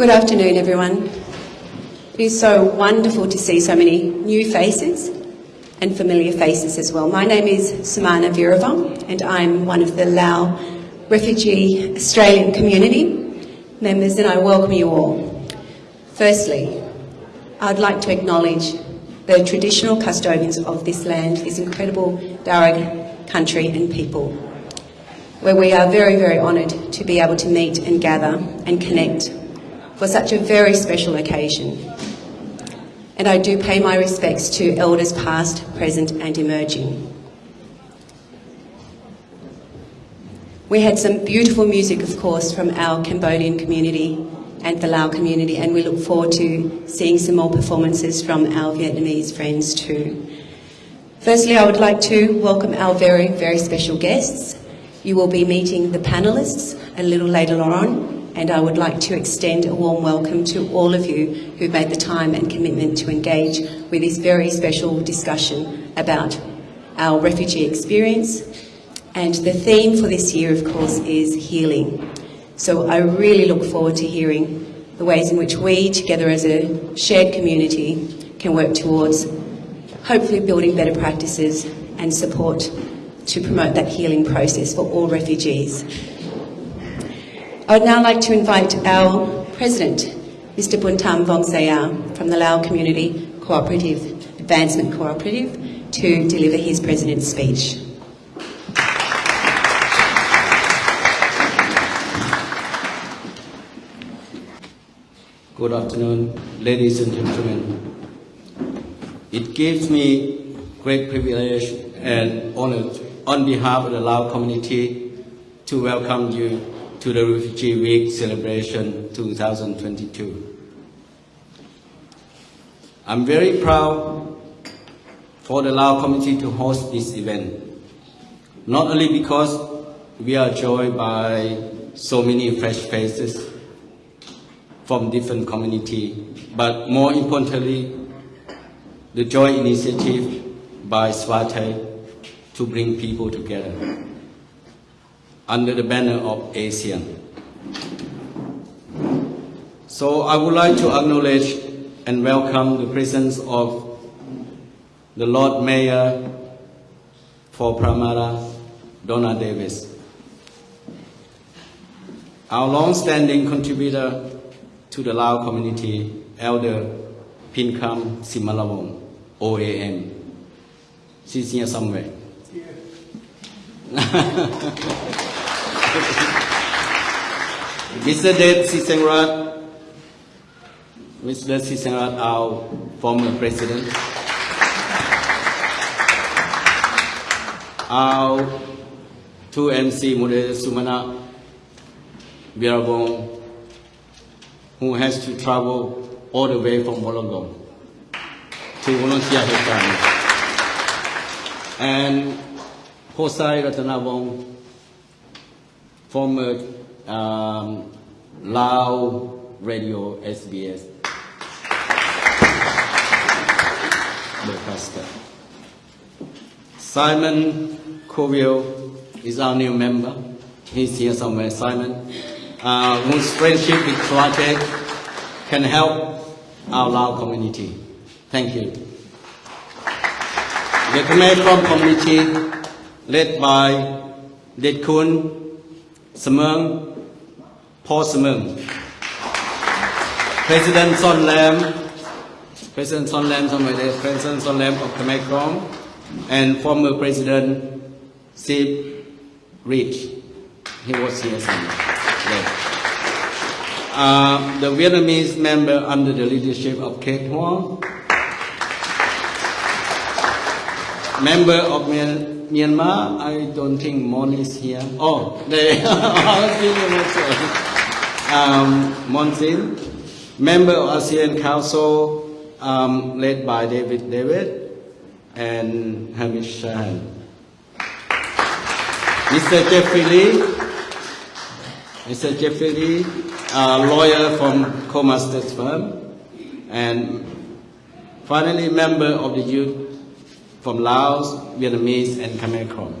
Good afternoon, everyone. It is so wonderful to see so many new faces and familiar faces as well. My name is Samana Viravong and I'm one of the Lao Refugee Australian community members and I welcome you all. Firstly, I'd like to acknowledge the traditional custodians of this land, this incredible Darug country and people, where we are very, very honoured to be able to meet and gather and connect for such a very special occasion. And I do pay my respects to elders past, present and emerging. We had some beautiful music, of course, from our Cambodian community and the Lao community, and we look forward to seeing some more performances from our Vietnamese friends too. Firstly, I would like to welcome our very, very special guests. You will be meeting the panellists a little later on, and I would like to extend a warm welcome to all of you who made the time and commitment to engage with this very special discussion about our refugee experience. And the theme for this year, of course, is healing. So I really look forward to hearing the ways in which we, together as a shared community, can work towards hopefully building better practices and support to promote that healing process for all refugees. I would now like to invite our President, Mr Buntam Vongsaya from the Lao Community Cooperative Advancement Cooperative to deliver his President's speech. Good afternoon, ladies and gentlemen. It gives me great privilege and honor on behalf of the Lao community to welcome you to the Refugee Week celebration 2022. I'm very proud for the Lao community to host this event, not only because we are joined by so many fresh faces from different community, but more importantly, the joint initiative by Swate to bring people together under the banner of ASEAN. So I would like to acknowledge and welcome the presence of the Lord Mayor for Parramatta, Donna Davis. Our long-standing contributor to the Lao community, Elder Pinkam Simalawong, OAM. She's here somewhere. Mr. Dave Sisengrat, Mr. Sisengrat, our former president, our two MC, Mure Sumana Biravong, who has to travel all the way from Wollongong to volunteer his time. And Hosai Ratanavong, former um, Lao Radio SBS broadcaster. Simon Coville is our new member. He's here somewhere. Simon, uh, whose friendship with Swate can help our Lao community. Thank you. The Khmer Krom community, led by Det Kun, Samung, Paul Samung, President Son Lam, President Son Lam, President Son Lam of Krom, and former President Sip Rich. He was here somewhere. Uh, the Vietnamese member under the leadership of Kate Huang, member of Myanmar, I don't think Mon is here. Oh, they um, Monsin, member of ASEAN Council, um, led by David David and Hamish Shahan. Mr. Jeffrey Lee, Mr. Jeffrey Lee, a lawyer from Co-Masters firm, and finally member of the youth from Laos, Vietnamese, and Khmer Krom.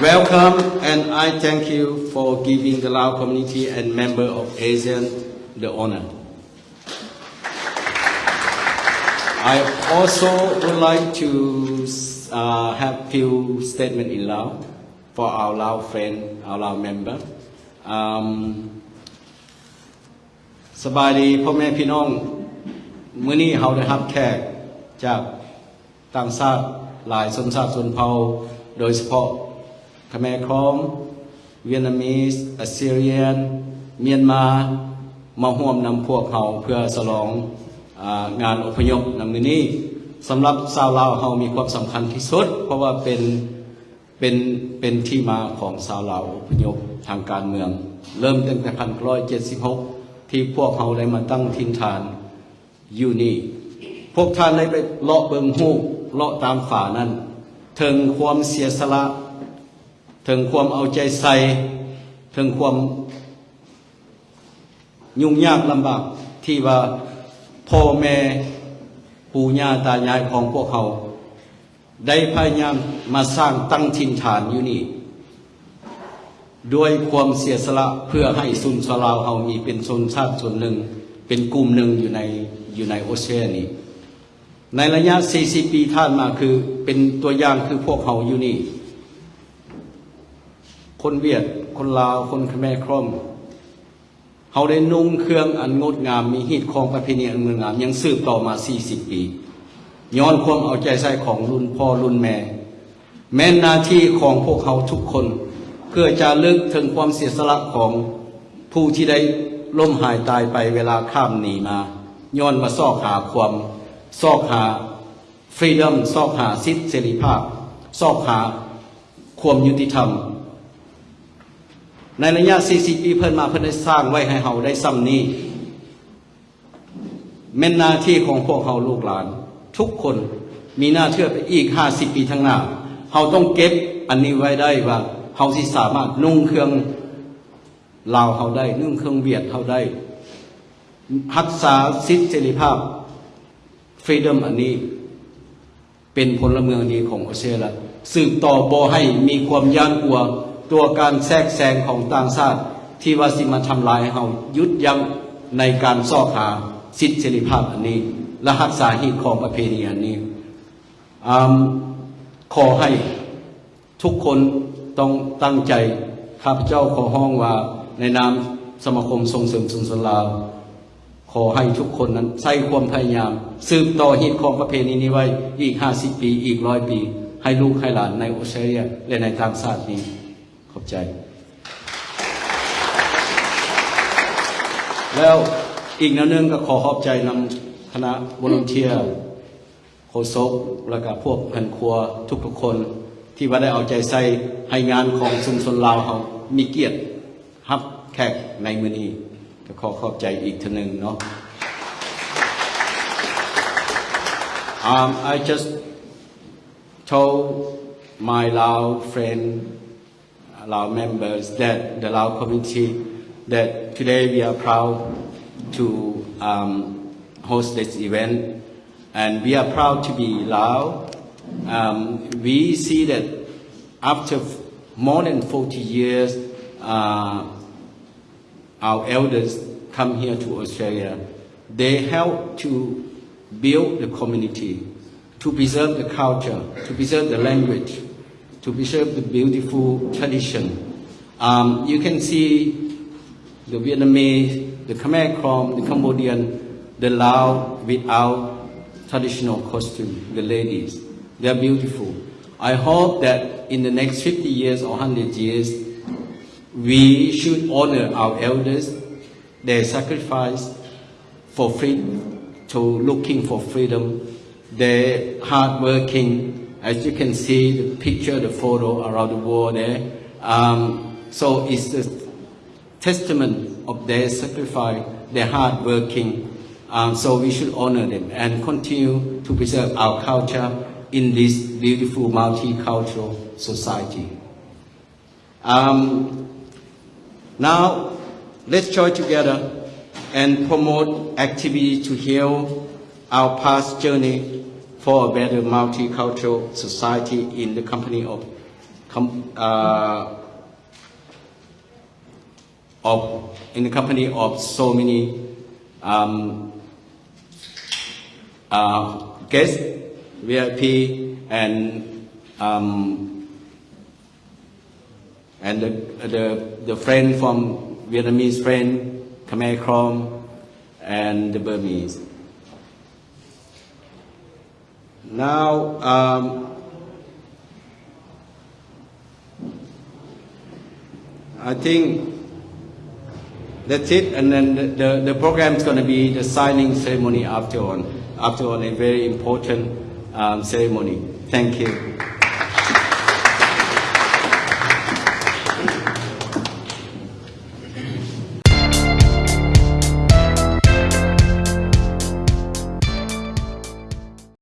Welcome, and I thank you for giving the Lao community and member of ASEAN the honor. I also would like to uh, have few statement in Lao for our Lao friend, our Lao member. Um, สบายดีพ่อแม่พี่น้อง มื้อนี้เราได้รับแขกจากต่างชาติหลายชนชาติชนเผ่าโดยเฉพาะขแมครอมเวียดนามีสอัสซีเรียน เมียนมามาร่วมนำพวกเขาเพื่อฉลองอางานอพยพนำมือนี้สำหรับชาวลาวเรามีความสำคัญที่สุด เพราะว่าเป็นเป็นเป็นที่มาของชาวลาวอพยพทางการเมือง เริ่มตั้งแต่พันร้อยเจ็ดสิบหกที่พวกเขาได้มาตั้งทินฐาน อยู่นี่ พวกท่านได้ไปเลาะเบิงหูเลาะตามฝานั้นถึงความเสียสละถึงความเอาใจใส่ถึงความยุ่งยากลำบากที่ว่าพ่อแม่ปู่ย่าตายายของพวกเขา ได้พยายามมาสร้างตั้งถิ่นฐานอยู่นี่ ด้วยความเสียสละเพื่อให้สุนทราวเฮามีเป็นชนชาติส่วนหนึ่ง เป็นกลุ่มหนึ่งอยู่ใน อยู่ในโอเชียนี้ในระยะ 40 ปีท่านมาคือเป็นตัวอย่างคือพวกเขาอยู่นี่ คนเวียด คนลาว คนขแมครอมเขาได้นุ่งเครื่องอันงดงามมีฮีตของประเพณีอันงดงาม ยังสืบต่อมา 40 ปี ย้อนความเอาใจใส่ของรุ่นพ่อรุ่นแม่ แม้นหน้าที่ของพวกเขาทุกคน เพื่อจะเลิกถึงความเสียสละของผู้ที่ได้ล่มหายตายไปเวลาข้ามหนีมา ย้อนมาซอกหาความซอกหาฟรีดอมซอกหาสิทธิเสรีภาพ ซอกหาความยุติธรรม ในระยะ 40 ปีเพิ่นมาเพิ่นได้สร้างไว้ให้เฮาได้ซ้ำนี้แม่นหน้าที่ของพวกเฮาลูกหลาน ทุกคนมีหน้าเชื่อไปอีก 50 ปีข้างหน้าเฮาต้องเก็บอันนี้ไว้ได้ว่าเฮาสิสามารถนุ่งเครื่องลาวเฮาได้นุ่งเครื่องเวียดเฮาได้ รักษาสิทธิเสรีภาพฟรีดอมอันนี้เป็นพลเมืองดีของออสเตรเลียสืบต่อบ่ให้มีความย่านกลัวตัวการแทรกแซงของต่างชาติ ที่ว่าสิมาทำลายเฮายุดยั้งในการซอกหาสิทธิเสรีภาพอันนี้ และรักษาหีตของประเพณีอันนี้อขอให้ทุกคนต้องตั้งใจข้าพเจ้าขอห้องว่าในนามสมาคมส่งเสริมสุนทรลาว ขอให้ทุกคนนั้นใส่ความพยายาม สืบต่อฮีตของประเพณีนี้ไว้อีก50ปีอีกร้อยปี ให้ลูกให้หลานในออสเตรเลียและในต่างชาตินี้ ขอบใจ แล้วอีกแนวหนึงก็ขอขอบใจนำคณะบริเทียโคศกและก็พวกพันครัวทุกๆคน ที่ว่าได้เอาใจใส่ให้งานของชุมชนลาวเขามีเกียรติรับแขกในมือนี้ ก็ขอขอบใจอีกทีหนึ่งเนาะ Um, I just told my Lao friend, Lao members that the Lao community that today we are proud to um, host this event and we are proud to be Lao. Um, we see that after f- more than 40 years, uh, our elders come here to Australia. They help to build the community, to preserve the culture, to preserve the language, to preserve the beautiful tradition. Um, you can see the Vietnamese, the Khmer Krom, the Cambodian, the Lao without traditional costume, the ladies. They are beautiful. I hope that in the next 50 years or 100 years, we should honor our elders, their sacrifice for freedom, to looking for freedom, their hard working, as you can see the picture, the photo around the world there. Um, so it's a testament of their sacrifice, their hard working. Um, so we should honor them and continue to preserve our culture in this beautiful multicultural society. Um, now, let's join together and promote activities to heal our past journey for a better multicultural society in the company of uh, of in the company of so many um, uh, guests, VIP, and um, and the, the the friend from Vietnamese friend, Khmer Krom, and the Burmese. Now. Um, I think that's it, and then the, the, the program is going to be the signing ceremony after on, after on a very important um, ceremony. Thank you.